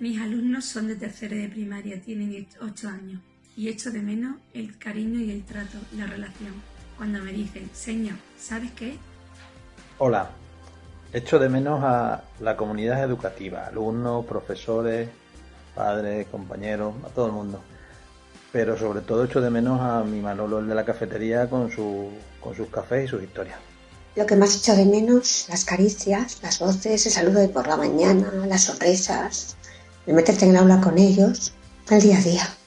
Mis alumnos son de tercero de primaria, tienen 8 años y echo de menos el cariño y el trato, la relación. Cuando me dicen, señor, ¿sabes qué? Hola, echo de menos a la comunidad educativa, alumnos, profesores, padres, compañeros, a todo el mundo. Pero sobre todo echo de menos a mi Manolo, el de la cafetería, con, su, con sus cafés y sus historias. Lo que más echo de menos, las caricias, las voces, el saludo de por la mañana, las sorpresas, el meterte en el aula con ellos, el día a día.